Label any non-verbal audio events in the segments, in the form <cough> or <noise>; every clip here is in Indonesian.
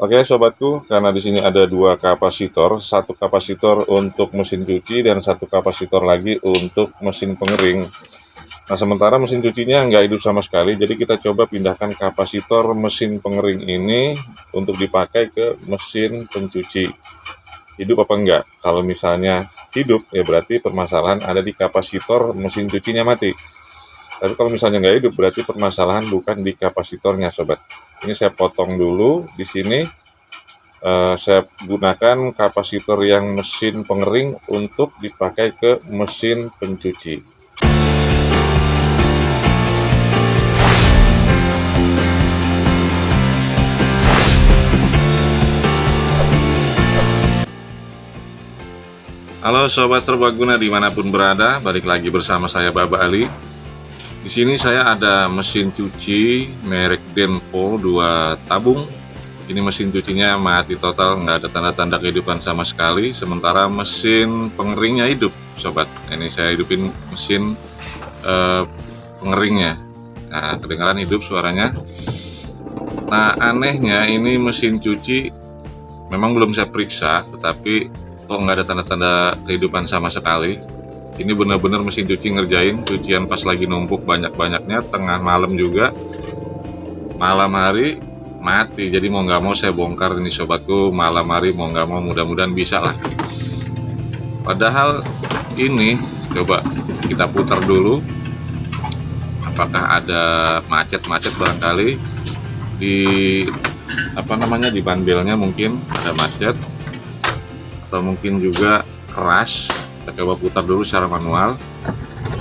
Oke sobatku, karena di sini ada dua kapasitor, satu kapasitor untuk mesin cuci dan satu kapasitor lagi untuk mesin pengering. Nah sementara mesin cucinya nggak hidup sama sekali, jadi kita coba pindahkan kapasitor mesin pengering ini untuk dipakai ke mesin pencuci. Hidup apa enggak? Kalau misalnya hidup, ya berarti permasalahan ada di kapasitor mesin cucinya mati. Tapi kalau misalnya nggak hidup, berarti permasalahan bukan di kapasitornya sobat ini saya potong dulu. Di sini uh, saya gunakan kapasitor yang mesin pengering untuk dipakai ke mesin pencuci. Halo Sobat Serbaguna di mana pun berada, balik lagi bersama saya Baba Ali di sini saya ada mesin cuci merek Denpo 2 tabung. Ini mesin cucinya mati total, nggak ada tanda-tanda kehidupan sama sekali. Sementara mesin pengeringnya hidup, sobat. Ini saya hidupin mesin uh, pengeringnya. Nah, kedengaran hidup suaranya. Nah, anehnya ini mesin cuci memang belum saya periksa, tetapi kok nggak ada tanda-tanda kehidupan sama sekali ini benar-benar mesin cuci ngerjain cucian pas lagi numpuk banyak-banyaknya tengah malam juga. Malam hari mati jadi mau nggak mau saya bongkar ini sobatku. Malam hari mau nggak mau mudah-mudahan bisa lah. Padahal ini coba kita putar dulu. Apakah ada macet-macet barangkali? Di apa namanya di banbelnya mungkin ada macet. Atau mungkin juga keras kita coba putar dulu secara manual.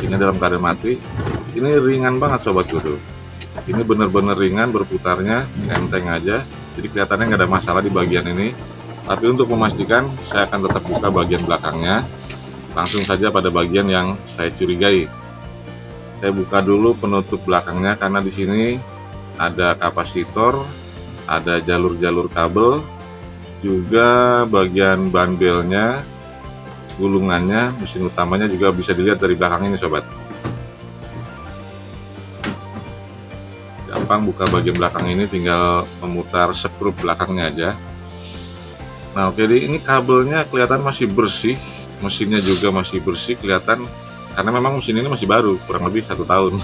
Ini dalam keadaan mati. Ini ringan banget sobat tuh ini bener-bener ringan berputarnya enteng aja. Jadi kelihatannya nggak ada masalah di bagian ini. Tapi untuk memastikan saya akan tetap buka bagian belakangnya. Langsung saja pada bagian yang saya curigai. Saya buka dulu penutup belakangnya karena di sini ada kapasitor ada jalur-jalur kabel juga bagian banbelnya gulungannya mesin utamanya juga bisa dilihat dari belakang ini sobat. Gampang buka bagian belakang ini tinggal memutar skrup belakangnya aja. Nah oke jadi ini kabelnya kelihatan masih bersih mesinnya juga masih bersih kelihatan karena memang mesin ini masih baru kurang lebih satu tahun.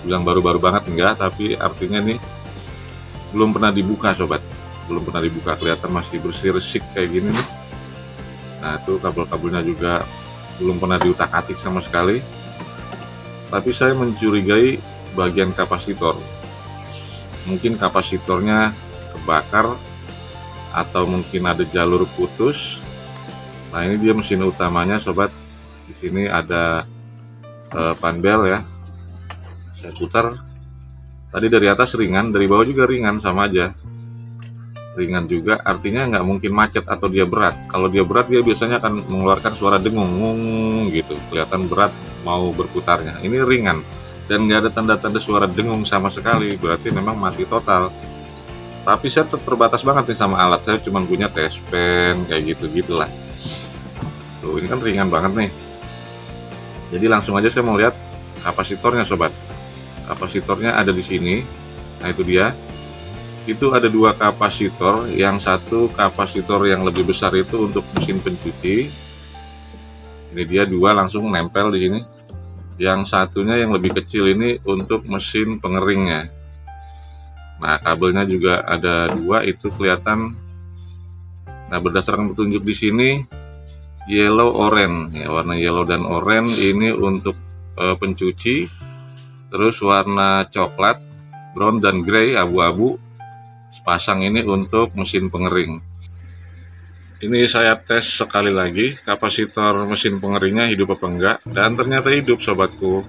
Bilang baru-baru banget enggak tapi artinya nih belum pernah dibuka sobat. Belum pernah dibuka kelihatan masih bersih resik kayak gini nih nah itu kabel-kabelnya juga belum pernah diutak-atik sama sekali. Tapi saya mencurigai bagian kapasitor. Mungkin kapasitornya kebakar atau mungkin ada jalur putus. Nah ini dia mesin utamanya sobat. Di sini ada eh, panbel ya. Saya putar. Tadi dari atas ringan dari bawah juga ringan sama aja ringan juga artinya nggak mungkin macet atau dia berat. Kalau dia berat dia biasanya akan mengeluarkan suara dengung gitu. Kelihatan berat mau berputarnya. Ini ringan dan nggak ada tanda-tanda suara dengung sama sekali. Berarti memang mati total. Tapi saya terbatas banget nih sama alat. Saya cuma punya test pen kayak gitu gitulah. Tuh ini kan ringan banget nih. Jadi langsung aja saya mau lihat kapasitornya sobat. Kapasitornya ada di sini. Nah itu dia itu ada dua kapasitor. Yang satu kapasitor yang lebih besar itu untuk mesin pencuci. Ini dia dua langsung nempel di sini. Yang satunya yang lebih kecil ini untuk mesin pengeringnya. Nah kabelnya juga ada dua. Itu kelihatan. Nah berdasarkan petunjuk di sini yellow orange. Ya warna yellow dan orange ini untuk e, pencuci. Terus warna coklat brown dan grey abu-abu pasang ini untuk mesin pengering. Ini saya tes sekali lagi kapasitor mesin pengeringnya hidup apa enggak dan ternyata hidup sobatku.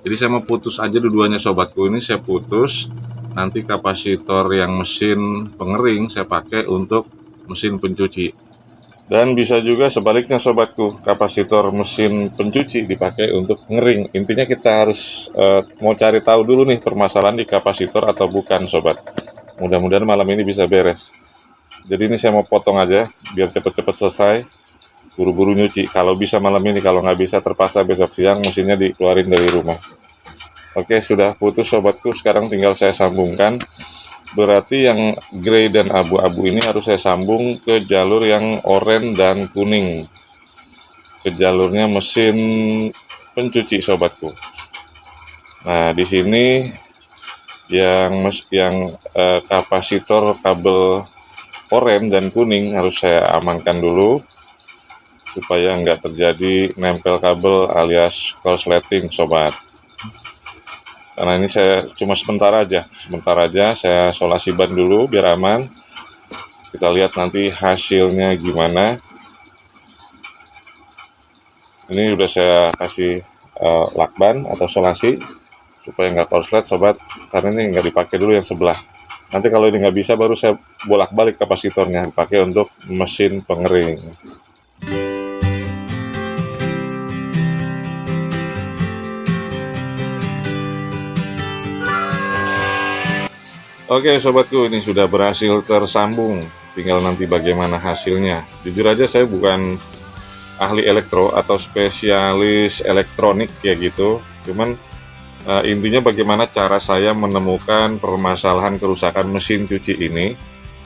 Jadi saya mau putus aja dua-duanya sobatku. Ini saya putus nanti kapasitor yang mesin pengering saya pakai untuk mesin pencuci. Dan bisa juga sebaliknya sobatku kapasitor mesin pencuci dipakai untuk ngering. Intinya kita harus uh, mau cari tahu dulu nih permasalahan di kapasitor atau bukan sobat mudah-mudahan malam ini bisa beres. Jadi ini saya mau potong aja biar cepet-cepet selesai. Buru-buru nyuci. Kalau bisa malam ini kalau nggak bisa terpaksa besok siang mesinnya dikeluarin dari rumah. Oke sudah putus sobatku. Sekarang tinggal saya sambungkan. Berarti yang grey dan abu-abu ini harus saya sambung ke jalur yang oranye dan kuning. Ke jalurnya mesin pencuci sobatku. Nah di sini yang yang eh, kapasitor kabel oranye dan kuning harus saya amankan dulu supaya nggak terjadi nempel kabel alias korsleting sobat. Karena ini saya cuma sebentar aja sebentar aja saya solasi ban dulu biar aman. Kita lihat nanti hasilnya gimana. Ini udah saya kasih uh, lakban atau solasi supaya nggak korslet sobat. Karena ini nggak dipakai dulu yang sebelah. Nanti kalau ini nggak bisa baru saya bolak-balik kapasitornya. Dipakai untuk mesin pengering. Oke sobatku ini sudah berhasil tersambung. Tinggal nanti bagaimana hasilnya. Jujur aja saya bukan ahli elektro atau spesialis elektronik ya gitu. Cuman uh, intinya bagaimana cara saya menemukan permasalahan kerusakan mesin cuci ini.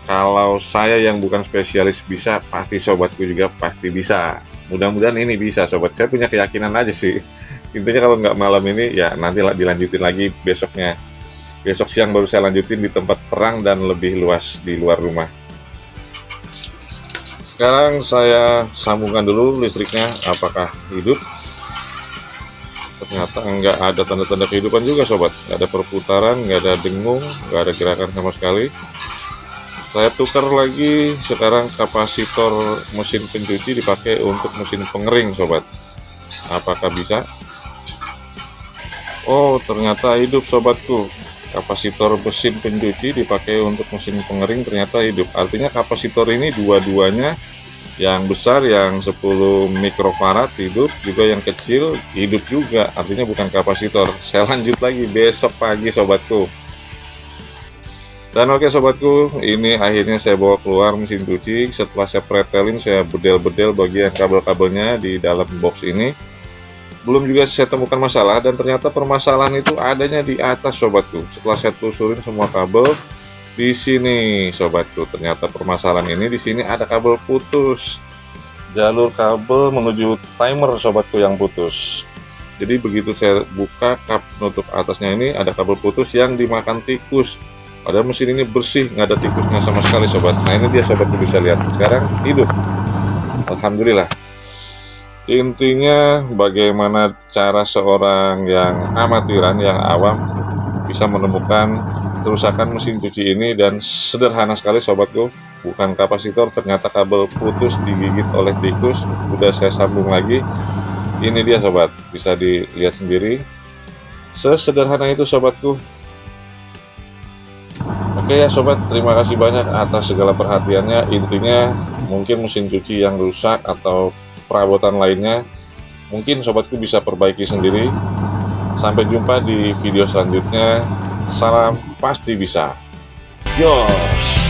Kalau saya yang bukan spesialis bisa pasti sobatku juga pasti bisa. Mudah-mudahan ini bisa sobat. Saya punya keyakinan aja sih. <laughs> Intinya kalau nggak malam ini ya nanti dilanjutin lagi besoknya. Besok siang baru saya lanjutin di tempat terang dan lebih luas di luar rumah. Sekarang saya sambungkan dulu listriknya. Apakah hidup ternyata enggak ada tanda-tanda kehidupan juga sobat. Nggak ada perputaran nggak ada dengung nggak ada gerakan sama sekali. Saya tukar lagi sekarang kapasitor mesin pencuci dipakai untuk mesin pengering sobat. Apakah bisa? Oh ternyata hidup sobatku. Kapasitor mesin pencuci dipakai untuk mesin pengering ternyata hidup. Artinya kapasitor ini dua-duanya yang besar yang 10 mikrofarad hidup juga yang kecil hidup juga. Artinya bukan kapasitor. <laughs> Saya lanjut lagi besok pagi sobatku. Dan oke sobatku ini akhirnya saya bawa keluar mesin cuci. Setelah saya pretelin saya bedel-bedel bagian kabel-kabelnya di dalam box ini. Belum juga saya temukan masalah dan ternyata permasalahan itu adanya di atas sobatku. Setelah saya telusurin semua kabel di sini sobatku. Ternyata permasalahan ini di sini ada kabel putus. Jalur kabel menuju timer sobatku yang putus. Jadi begitu saya buka kap penutup atasnya ini ada kabel putus yang dimakan tikus. Padahal mesin ini bersih nggak ada tikusnya sama sekali sobat. Nah ini dia sobatku bisa lihat. Sekarang hidup. Alhamdulillah. Intinya bagaimana cara seorang yang amatiran, yang awam bisa menemukan kerusakan mesin cuci ini dan sederhana sekali sobatku. Bukan kapasitor ternyata kabel putus digigit oleh tikus. Udah saya sambung lagi. Ini dia sobat. Bisa dilihat sendiri. Sesederhana itu sobatku. Oke ya sobat. Terima kasih banyak atas segala perhatiannya. Intinya mungkin mesin cuci yang rusak atau perabotan lainnya mungkin sobatku bisa perbaiki sendiri. Sampai jumpa di video selanjutnya salam pasti bisa. Yos